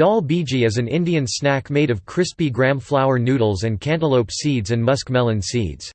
Dal biji is an Indian snack made of crispy gram flour noodles and cantaloupe seeds and muskmelon seeds.